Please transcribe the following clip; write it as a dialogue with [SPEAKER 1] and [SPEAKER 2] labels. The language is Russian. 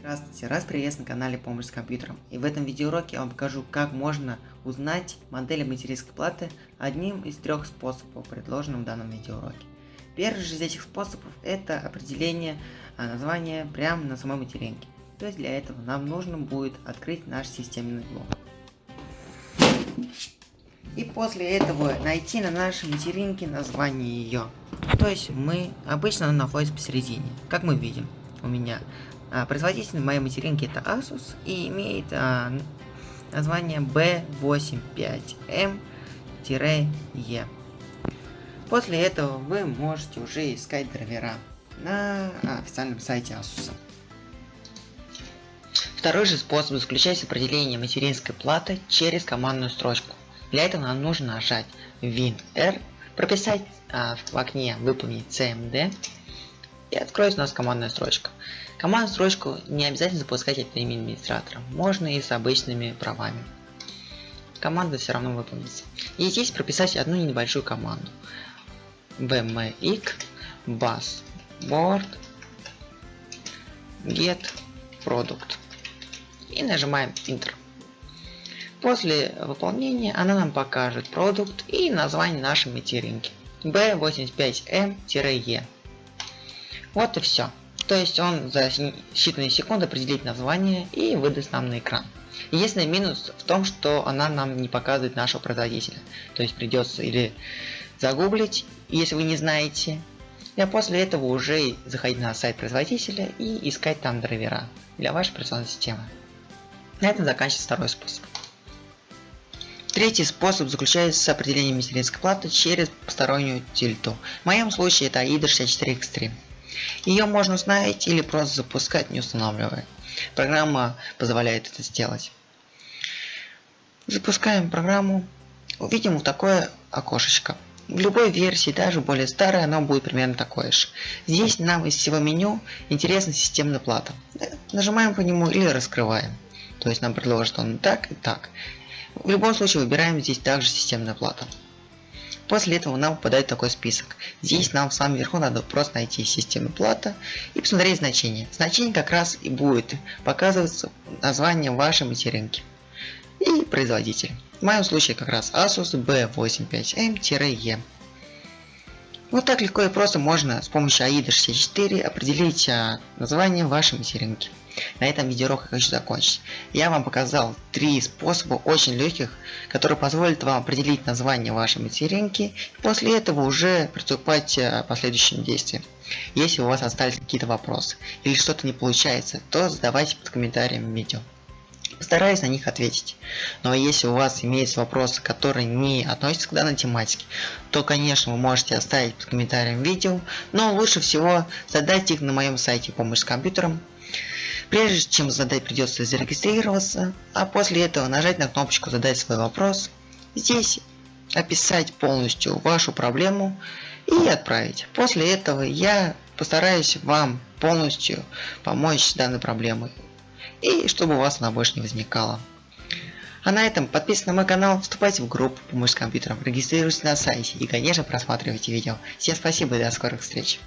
[SPEAKER 1] Здравствуйте, раз приветствую на канале Помощь с компьютером. И в этом видеоуроке я вам покажу, как можно узнать модель материнской платы одним из трех способов, предложенным в данном видеоуроке. Первый же из этих способов это определение а, названия прямо на самой материнке. То есть для этого нам нужно будет открыть наш системный блок. И после этого найти на нашей материнке название ее. То есть мы обычно находится посередине, как мы видим у меня а, производитель моей материнки это Asus и имеет а, название B85M-E. После этого вы можете уже искать драйвера на а, официальном сайте Asus. Второй же способ заключается в определении материнской платы через командную строчку. Для этого нам нужно нажать WinR, прописать а, в окне выполнить CMD и откроется у нас командная строчка. Командную строчку не обязательно запускать от имени администратора, можно и с обычными правами. Команда все равно выполнится. И здесь прописать одну небольшую команду. bmx board get product и нажимаем Enter. После выполнения она нам покажет продукт и название нашей материнки B85M-E. Вот и все. То есть он за считанные секунды определит название и выдаст нам на экран. Единственный минус в том, что она нам не показывает нашего производителя. То есть придется или загуглить, если вы не знаете, а после этого уже заходить на сайт производителя и искать там драйвера для вашей операционной системы. На этом заканчивается второй способ. Третий способ заключается в определении материнской платы через постороннюю тильту. В моем случае это AIDA 64 Extreme. Ее можно установить или просто запускать, не устанавливая. Программа позволяет это сделать. Запускаем программу. Увидим вот такое окошечко. В любой версии, даже более старой, оно будет примерно такое же. Здесь нам из всего меню интересна системная плата. Нажимаем по нему или раскрываем. То есть нам предложит он так и так. В любом случае выбираем здесь также системная плата. После этого нам выпадает такой список. Здесь нам в самом верху надо просто найти систему плата и посмотреть значение. Значение как раз и будет показываться название вашей материнки и производитель. В моем случае как раз Asus B85M-E. Вот так легко и просто можно с помощью AIDA 64 определить а, название вашей материнки. На этом видеоурок я хочу закончить. Я вам показал три способа очень легких, которые позволят вам определить название вашей материнки и после этого уже приступать к последующим действиям. Если у вас остались какие-то вопросы или что-то не получается, то задавайте под комментарием видео. Постараюсь на них ответить. Но если у вас имеются вопросы, которые не относятся к данной тематике, то, конечно, вы можете оставить под комментарием видео, но лучше всего задать их на моем сайте «Помощь с компьютером». Прежде чем задать, придется зарегистрироваться, а после этого нажать на кнопочку «Задать свой вопрос». Здесь описать полностью вашу проблему и отправить. После этого я постараюсь вам полностью помочь с данной проблемой и чтобы у вас она больше не возникала. А на этом подписывайтесь на мой канал, вступайте в группу «Помощь с компьютером», регистрируйтесь на сайте и, конечно, просматривайте видео. Всем спасибо и до скорых встреч!